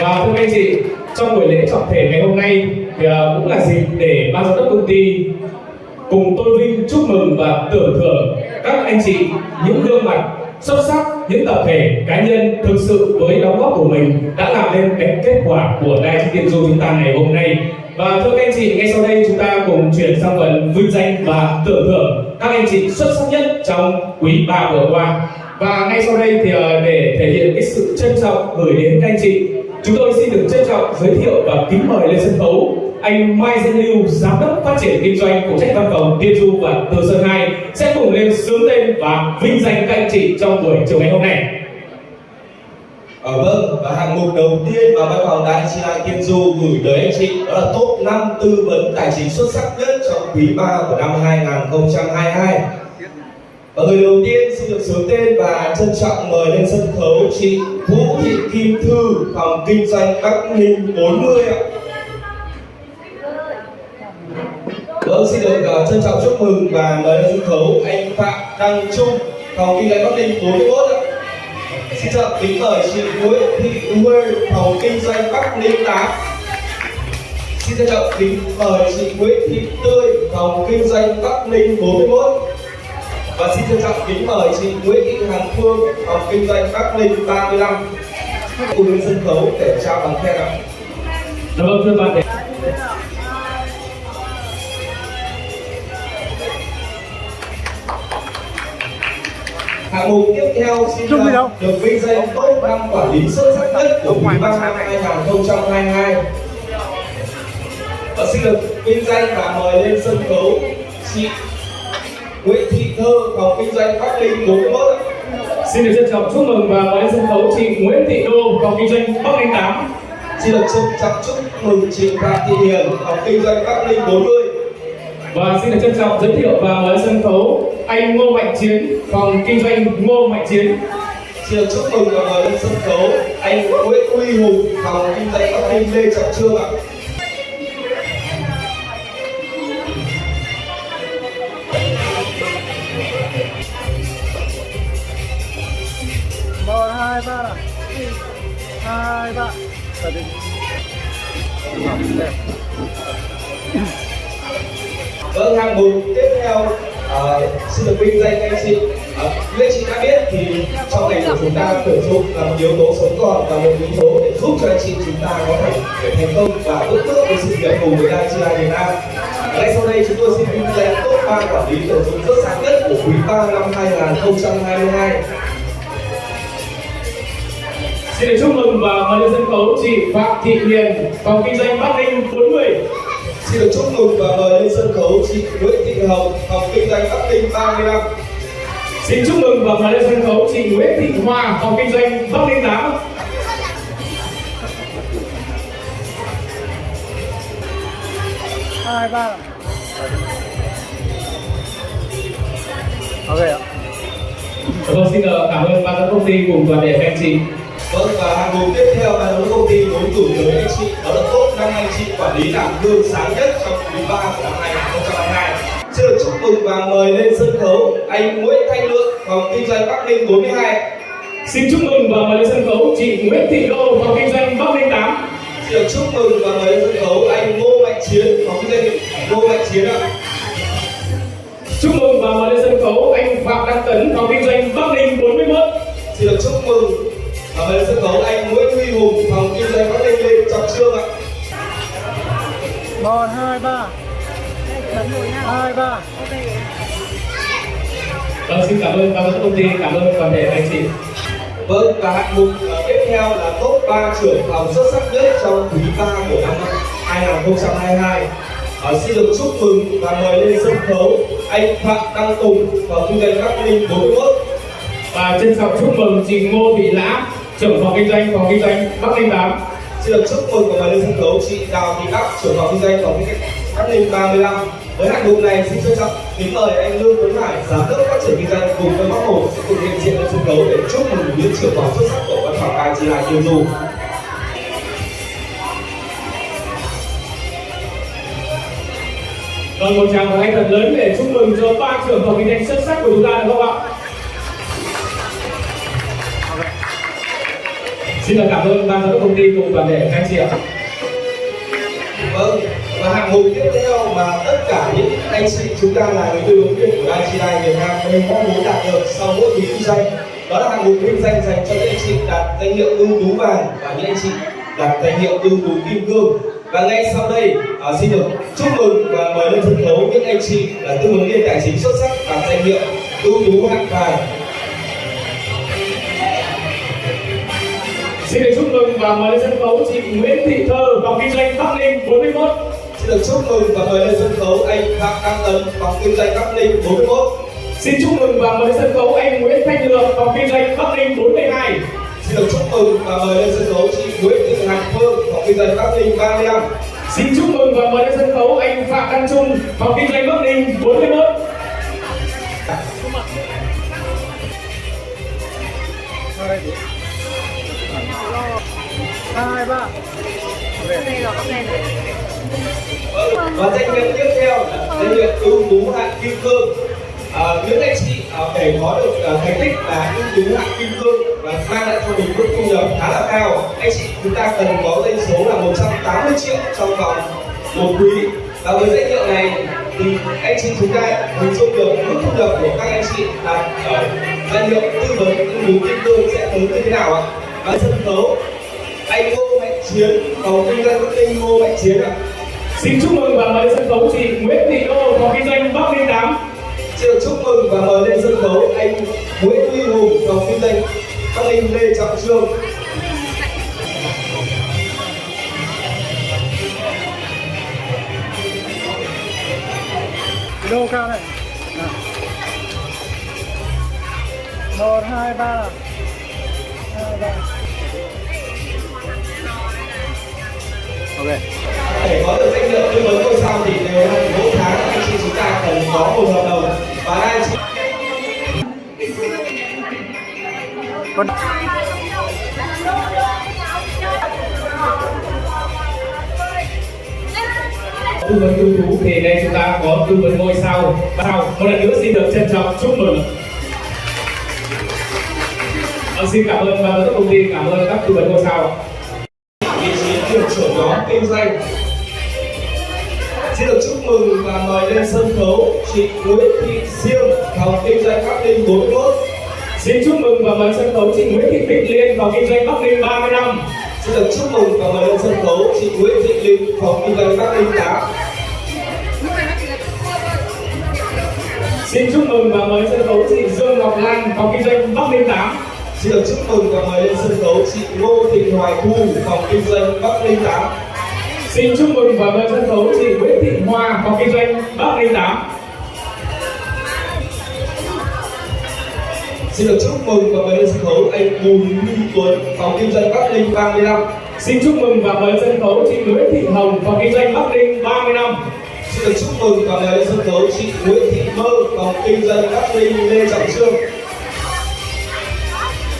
Và thưa các anh chị, trong buổi lễ trọng thể ngày hôm nay thì à, cũng là dịp để ban giám đốc công ty cùng tôn vinh chúc mừng và tưởng thưởng các anh chị những gương mặt xuất sắc những tập thể cá nhân thực sự với đóng góp của mình đã làm nên cái kết quả của đại chương tiền du chúng ta ngày hôm nay. Và thưa các anh chị ngay sau đây chúng ta cùng chuyển sang phần vinh danh và tưởng thưởng các anh chị xuất sắc nhất trong quý ba vừa qua và ngay sau đây thì ờ, để thể hiện cái sự trân trọng gửi đến các anh chị chúng tôi xin được trân trọng giới thiệu và kính mời lên sân khấu anh Mai Dân Lưu, giám đốc phát triển kinh doanh của trách văn phòng Tiên Du và Từ Sơn 2 sẽ cùng lên sướng tên và vinh danh các anh chị trong buổi chiều ngày hôm nay. Ờ, vâng, và hạng mục đầu tiên mà văn phòng Đại Chi Lai Tiên Du gửi tới anh chị đó là top 5 tư vấn tài chính xuất sắc nhất trong quý 3 của năm 2022. Và người đầu tiên xin được sướng tên và trân trọng mời lên sân khấu chị Vũ Thị Kim Thư, phòng kinh doanh Bắc Ninh 40 ạ. Vâng, xin được uh, trân trọng chúc mừng và mời lên sân khấu anh Phạm Đăng Trung, phòng kinh doanh Bắc Ninh 41 ạ. Xin chào kính mời chị Nguyễn Thị Huê, phòng kinh doanh Bắc Ninh 8. Xin trân trọng kính mời chị Nguyễn Thị Tươi, phòng kinh doanh Bắc Ninh 41. Và xin trân trọng kính mời chị Nguyễn Thị Hằng Phương, phòng kinh doanh Bắc Ninh 35. Cùng lên sân khấu để trao bằng khen ạ. Dạ vâng thưa bạn Hạng mục tiếp theo xin được vinh danh top 5 quản lý xuất sắc nhất của quý 3 năm 2022. Và xin được vinh danh và mời lên sân khấu chị Nguyễn Thị Thơ, phòng kinh doanh Bắc Ninh 41. ạ. xin được trân trọng chúc mừng và mời lên sân khấu chị Nguyễn Thị Đô, phòng kinh doanh Bắc Ninh 8. Xin được trân trọng chúc mừng chị Phạm Thị Hiền, phòng kinh doanh Bắc Ninh 40. Và xin được trân trọng giới thiệu và mời sân khấu anh Ngô Mạnh Chiến, phòng kinh doanh Ngô Mạnh Chiến. Xin được chúc mừng và mời lên sân khấu anh Nguyễn Uy Hùng, phòng kinh doanh Bắc Ninh Lê Trọng Trương ạ. Hai ba nào hai ba và đi. Vâng, hạng mục tiếp theo ờ, xin được vinh danh anh chị. Uh, như anh chị đã biết thì trong ngành của chúng ta tuyển dụng là một yếu tố sống còn và một yếu tố để giúp cho anh chị chúng ta có thể để thành công và bước bước với sự nghiệp cùng với đại Chi Việt Nam. À, ngay sau đây chúng tôi xin vinh danh top ba quản lý tuyển dụng xuất sắc nhất của quý ba năm 2022. Xin được chúc mừng và mời lên sân khấu chị Phạm Thị Hiền, phòng kinh doanh Bắc Ninh 40. Xin được chúc mừng và mời lên sân khấu chị Nguyễn Thị Hồng, phòng kinh doanh Bắc Ninh 35. Xin chúc mừng và mời lên sân khấu chị Nguyễn Thị Hoa, phòng kinh doanh Bắc Ninh 8. hai ba ok ạ Vâng, xin cảm ơn ban giám công ty cùng toàn thể các anh chị. Vâng và hạng mục tiếp theo giám đốc công ty muốn gửi tới anh chị đó là top 5 anh chị quản lý làm gương sáng nhất trong quý 3 của năm 2022. Xin được chúc mừng và mời lên sân khấu anh Nguyễn Thanh Lượng, phòng kinh doanh Bắc Ninh 42. Xin chúc mừng và mời lên sân khấu chị Nguyễn Thị Đô, phòng kinh doanh Bắc Ninh 8. Xin được chúc mừng và mời lên sân khấu anh Ngô Mạnh Chiến, phòng kinh doanh Ngô Mạnh Chiến ạ. Chúc mừng và mời lên sân khấu anh Phạm Đăng Tấn, phòng kinh doanh Bắc Ninh 41. Xin được chúc mừng và mời lên sân khấu anh Nguyễn Huy Hùng, phòng kinh doanh Bắc Ninh Lê Trọng Trương ạ. một hai ba hai ba Vâng, xin cảm ơn ban giám công ty, cảm ơn toàn thể các anh chị. Vâng, và hạng mục ờ, tiếp theo là top 3 trưởng phòng xuất sắc nhất trong quý 3 của năm 2022. Ờ, xin được chúc mừng và mời lên sân khấu anh Phạm Đăng Tùng, phòng kinh doanh Bắc Ninh 41. Và trân trọng chúc mừng chị Ngô Thị Lã, trưởng phòng kinh doanh phòng kinh doanh Bắc Ninh 8. Xin được chúc mừng và lên sân khấu chị Đào Thị Đắc, trưởng phòng kinh doanh phòng kinh doanh Bắc Ninh 35. Với hạng mục này xin trân trọng kính mời anh Lương Tuấn Hải, giám đốc phát triển kinh doanh cùng với Bắc Hồ sẽ cùng hiện diện lên sân khấu để chúc mừng những trưởng phòng xuất sắc của văn phòng IGI Tiêu Du. Vâng, một tràng pháo tay thật lớn để chúc mừng cho ba trưởng phòng kinh doanh xuất sắc của chúng ta được không ạ? Xin được cảm ơn ban giám đốc công ty cùng toàn thể các anh chị ạ. Vâng, và hạng mục tiếp theo mà tất cả những anh chị chúng ta là người tư vấn viên của IGI Việt Nam đều mong muốn đạt được sau mỗi kỳ kinh doanh đó là hạng mục vinh danh dành cho những anh chị đạt danh hiệu ưu tú vàng và những anh chị đạt danh hiệu ưu tú kim cương và ngay sau đây à, xin được chúc mừng và mời lên sân khấu những anh chị là tư vấn viên tài chính xuất sắc đạt danh hiệu ưu tú hạng vàng Xin được chúc mừng và mời lên sân khấu chị Nguyễn Thị Thơ, phòng kinh doanh Bắc Ninh 41. xin được chúc mừng và mời lên sân khấu anh Phạm Đăng Tấn phòng kinh doanh Bắc Ninh 41 Xin chúc mừng và mời lên sân khấu anh Nguyễn Thanh Lượng, phòng kinh doanh Bắc Ninh 42. Xin được chúc mừng và mời lên sân khấu chị Nguyễn Thị Hằng Phương, phòng kinh doanh Bắc Ninh 35. Xin chúc mừng và mời lên sân khấu anh Phạm Đăng Trung, phòng kinh doanh Bắc Ninh 41. Hai ba. Và danh hiệu tiếp theo là danh hiệu ưu tú hạng kim cương. À, những anh chị à, để có được à, thành tích là ưu tú hạng kim cương và mang lại cho mình mức thu nhập khá là cao, anh chị chúng ta cần có doanh số là 180 triệu trong vòng một quý. Và với danh hiệu này thì anh chị chúng ta hình dung được mức thu nhập của các anh chị là ở danh hiệu tư vấn ưu tú kim cương sẽ tới như thế nào ạ? Và sân khấu anh Ngô Mạnh Chiến, phòng kinh doanh Bắc Ninh Ngô Mạnh Chiến ạ. Xin chúc mừng và mời lên sân khấu chị Nguyễn Thị Đô, phòng kinh doanh Bắc Ninh 8. Xin được chúc mừng và mời lên sân khấu anh Nguyễn Huy Hùng, phòng kinh doanh Bắc Ninh Lê Trọng Trương. Đô cao này. Nào. Một, hai, ba nào. Hai, ba. Ok. Để có được danh hiệu tư vấn ngôi sao thì đều là mỗi tháng anh chị chúng ta cần có một hợp đồng và anh chị Con Tư vấn ưu tú thì đây chúng ta có tư vấn ngôi sao. Sao? Một lần nữa xin được trân trọng chúc mừng. Vâng, xin cảm ơn ban giám đốc công ty, cảm ơn các tư vấn ngôi sao kinh doanh. Xin được chúc mừng và mời lên sân khấu chị Nguyễn Thị Siêu, phòng kinh doanh Bắc Ninh 41. Xin chúc mừng và mời sân khấu chị Nguyễn Thị Bích Liên, phòng kinh doanh Bắc Ninh 30 năm. Xin được chúc mừng và mời lên sân khấu chị Nguyễn Thị Linh, phòng kinh doanh Bắc Ninh 8. Xin chúc mừng và mời sân khấu chị Dương Ngọc Lan, phòng kinh doanh Bắc Ninh 8. Xin được chúc mừng và mời lên sân khấu chị Ngô Thị Hoài Thu, phòng kinh doanh Bắc Ninh 8. Xin chúc mừng và mời sân khấu chị Nguyễn Thị Hoa, phòng kinh doanh Bắc Ninh 8. Xin được chúc mừng và mời lên sân khấu anh Bùi Huy Tuấn, phòng kinh doanh Bắc Ninh 35. Xin chúc mừng và mời sân khấu chị Nguyễn Thị Hồng, phòng kinh doanh Bắc Ninh 30 năm. Xin được chúc mừng và mời lên sân khấu chị Nguyễn Thị Mơ, phòng kinh doanh Bắc Ninh Lê Trọng Trương.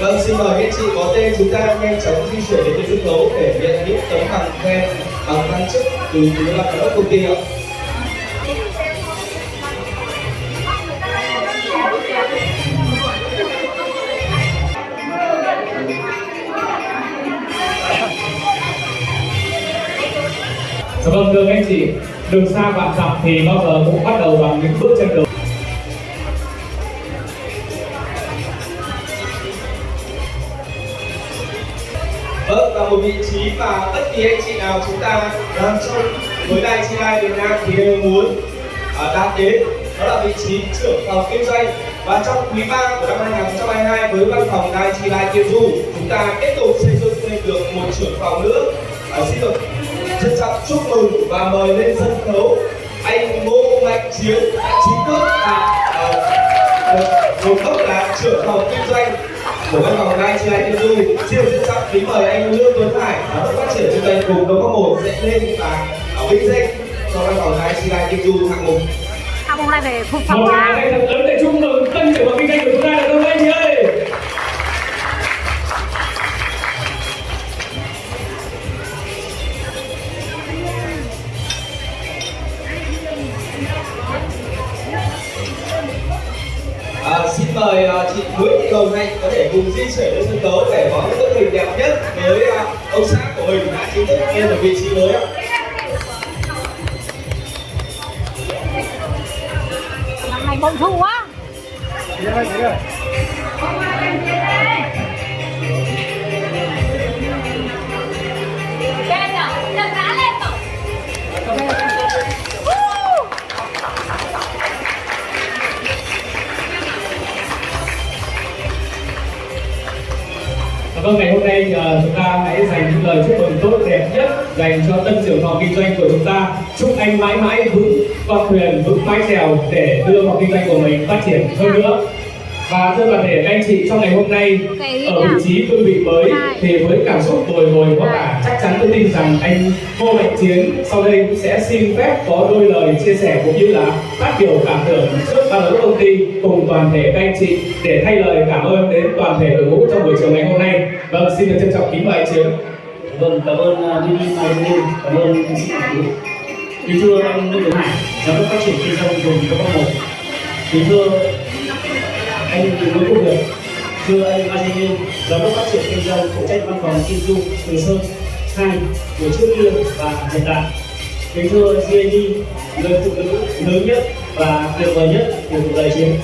Vâng, xin mời các chị có tên chúng ta nhanh chóng di chuyển đến sân khấu để nhận những tấm bằng khen bằng văn chức từ ban giám đốc công ty ạ. Dạ vâng, thưa các anh chị, đường xa vạn dặm thì bao giờ cũng bắt đầu bằng những bước chân đầu. Vâng, và một vị chí và bất kỳ anh chị nào chúng ta đang trong với đài chi lai Việt Nam thì đều muốn à, đạt đến đó là vị trí trưởng phòng kinh doanh. Và trong quý 3 của năm 2022 với văn phòng đài chi lai Tiên Du chúng ta tiếp tục xây dựng thêm được một trưởng phòng nữa. À, xin được trân trọng chúc mừng và mời lên sân khấu anh Ngô Mạnh Chiến đã chính thức là à, được một cấp là trưởng phòng kinh doanh của văn phòng chi lai Tiên Du xin được trân trọng kính mời anh Lương Tuấn Hải giám đốc phát triển kinh doanh cùng đông có một sẽ lên và vinh danh cho văn phòng chi lai Tiên Du hạng mục. Học hôm nay về phục phẩm Vâng, ngày hôm nay ờ, chúng ta hãy dành những lời chúc mừng tốt đẹp nhất dành cho tân trưởng phòng kinh doanh của chúng ta. Chúc anh mãi mãi vững con thuyền, vững mái chèo để đưa phòng kinh doanh của mình phát triển hơn nữa. Và thưa toàn thể các anh chị trong ngày hôm nay ở vị trí cương vị mới thì với cảm xúc bồi hồi có cả chắc chắn tôi tin rằng anh Ngô Mạnh Chiến sau đây cũng sẽ xin phép có đôi lời chia sẻ cũng như là phát biểu cảm tưởng trước ban giám đốc công ty cùng toàn thể các anh chị để thay lời cảm ơn đến toàn thể đội ngũ trong buổi chiều ngày hôm nay. Vâng, xin được trân trọng kính mời anh Chiến. Vâng, cảm ơn uh, Mini Magazine, cảm ơn ca sĩ Hải Yến. Kính thưa anh Lê Tuấn Hải, giám đốc phát triển kinh doanh vùng Đông Bắc một. Kính thưa anh cùng với công việc đưa anh Magazine, giám đốc phát triển kinh doanh phụ trách văn phòng Kim Du Từ Sơn, hai của trước kia và hiện tại. Kính thưa GAD, người phụ nữ lớn nhất và tuyệt vời nhất của cuộc đời chiến.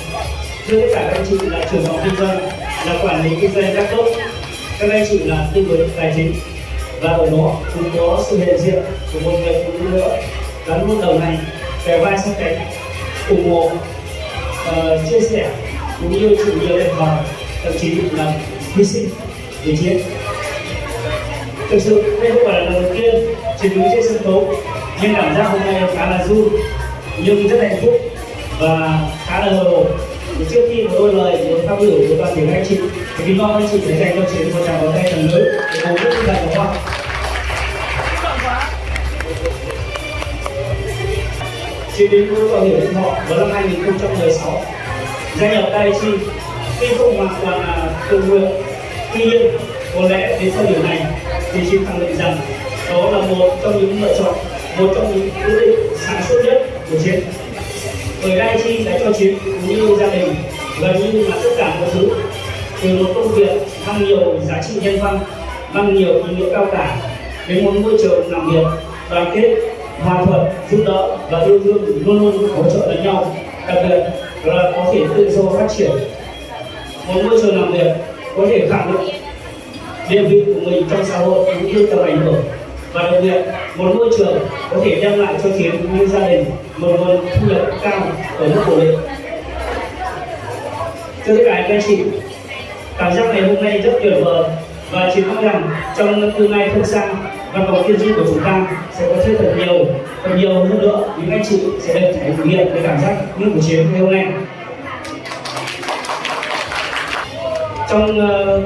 Thưa tất cả các anh chị là trưởng phòng kinh doanh, là quản lý kinh doanh các tốt, các anh chị là tư vấn tài chính và ở đó cũng có sự hiện diện của một người phụ nữ nữa gắn luôn đầu này kề vai sát cánh ủng hộ uh, chia sẻ cũng như sự nhiều thiệt và thậm chí là hy sinh để chiến. Thực sự, đây không phải là lần đầu tiên chiến đấu trên sân khấu. Nhưng cảm giác hôm nay khá là run nhưng rất hạnh phúc và khá là hồi hộp trước khi mà đôi lời muốn phát biểu với toàn thể các anh chị, thì kính mong anh chị sẽ dành cho chiến một tràng pháo tay thật lớn để cổ vũ tinh thần của họ Chiến đến với bảo hiểm nhân thọ vào năm 2016 gia nhập Daiichi tuy không hoàn toàn là tự nguyện tuy nhiên có lẽ đến thời điểm này thì chiến khẳng định rằng đó là một trong những lựa chọn, một trong những quyết định sáng suốt nhất của chiến bởi Daiichi đã cho chiến cũng như gia đình gần như là tất cả mọi thứ. Từ một công việc mang nhiều giá trị nhân văn, mang nhiều ý nghĩa cao cả, đến một môi trường làm việc đoàn kết, hòa thuận, giúp đỡ và yêu thương luôn luôn hỗ trợ lẫn nhau, đặc biệt là có thể tự do phát triển. Một môi trường làm việc có thể khẳng định địa vị của mình trong xã hội cũng như tầm ảnh hưởng. Và đặc biệt, một môi trường có thể đem lại cho chiến như gia đình, một nguồn thu nhập cao ở mức ổn định. Thưa tất cả các anh chị, cảm giác ngày hôm nay rất tuyệt vời và chiến mong rằng trong tương lai không xa văn phòng tiên chức của chúng ta sẽ có thêm thật nhiều thật nhiều hơn nữa. Những anh chị sẽ được trải nghiệm cái cảm giác như của chiến ngày hôm nay. Trong uh,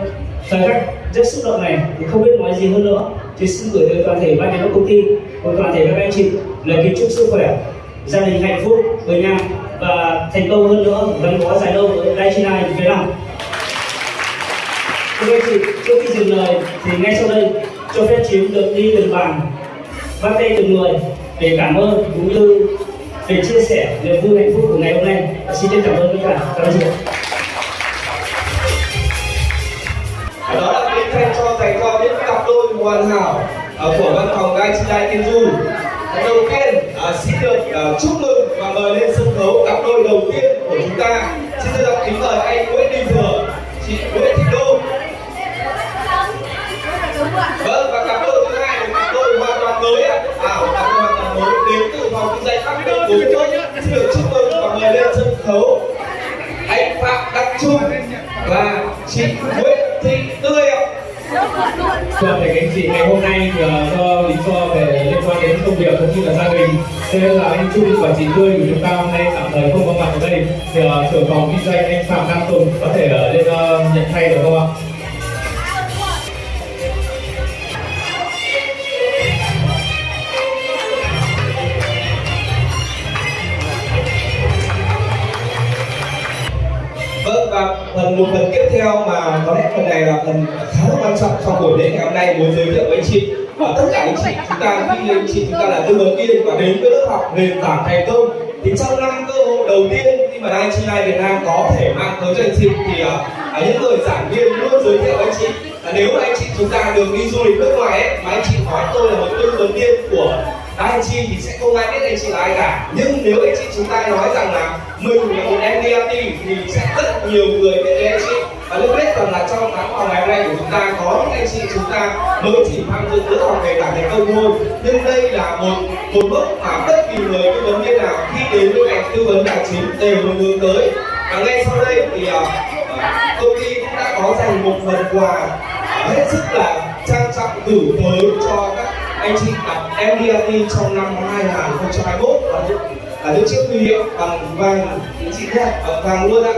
thời khắc rất xúc động này thì không biết nói gì hơn nữa. Thì xin gửi tới toàn thể ban giám đốc công ty và toàn thể các anh chị lời kính chúc sức khỏe gia đình hạnh phúc với nhau và thành công hơn nữa. Gắn bó dài lâu với Daiichi này phía lòng Thưa các anh chị, trước khi dừng lời thì ngay sau đây cho phép chiến được đi từng bàn bắt tay từng người để cảm ơn cũng như để chia sẻ niềm vui hạnh phúc của ngày hôm nay. Xin chân cảm ơn tất cả các anh chị. đó là tiếng khen cho dành cho những cặp đôi hoàn hảo ờ, của văn phòng gai chị đại tiên du đầu tiên ờ, xin được ờ, chúc mừng và mời lên sân khấu cặp đôi đầu tiên của chúng ta xin được kính mời anh Nguyễn Đình Thừa chị Nguyễn Thị Đô chị, ngày hôm nay thì, ờ, do lý do về liên quan đến công việc cũng như là gia đình nên là anh Trung và chị Tươi của chúng ta hôm nay tạm thời không có mặt ở đây thì ờ, uh, trưởng phòng kinh doanh anh Phạm Nam Tùng có thể ờ, lên uh, nhận thay được không ạ? Vâng và phần một phần kết theo mà có lẽ phần này là phần khá là quan trọng trong buổi lễ ngày hôm nay. Muốn giới thiệu với anh chị và tất cả anh chị chúng ta khi anh chị chúng ta là tư vấn viên và đến với lớp học nền tảng thành công thì trong năm cơ hội đầu tiên khi mà anh chị này Việt Nam có thể mang tới cho anh chị thì uh, những người giảng viên luôn giới thiệu với anh chị. Là nếu mà anh chị chúng ta được đi du lịch nước ngoài ấy mà anh chị hỏi tôi là một tư vấn viên của anh chị thì sẽ không ai biết anh chị là ai cả. Nhưng nếu anh chị chúng ta nói rằng là mình là một MDRT thì sẽ rất nhiều người biết đến anh chị và lúc biết rằng là trong tháng học ngày hôm nay của chúng ta có những anh chị chúng ta mới chỉ tham dự lớp học về cả thành công thôi. Nhưng đây là một một bước mà bất kỳ người tư vấn viên nào khi đến với ngành tư vấn tài chính đều muốn hướng tới. Và ngay sau đây thì uh, công ty cũng đã có dành một phần quà hết sức là trang trọng gửi tới cho các anh chị đặt MDRT trong năm 2021 và những là những chiếc huy hiệu bằng vàng anh chị nhé bằng vàng luôn ạ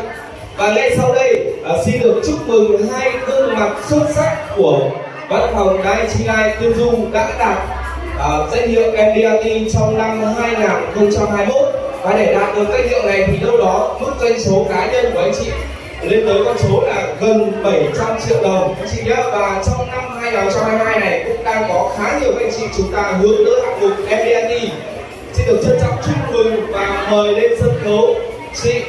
và ngay sau đây à, xin được chúc mừng hai gương mặt xuất sắc của văn phòng đài chi lai tuyên dung đã đạt à, danh hiệu MDRT trong năm 2021 và để đạt được danh hiệu này thì đâu đó mức doanh số cá nhân của anh chị lên tới con số là gần 700 triệu đồng. Anh chị nhé và trong năm 2022 này cũng đang có khá nhiều anh chị chúng ta hướng tới hạng mục MDRT xin được trân trọng chúc mừng và mời lên sân khấu chị